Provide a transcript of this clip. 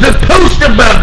the poster boy.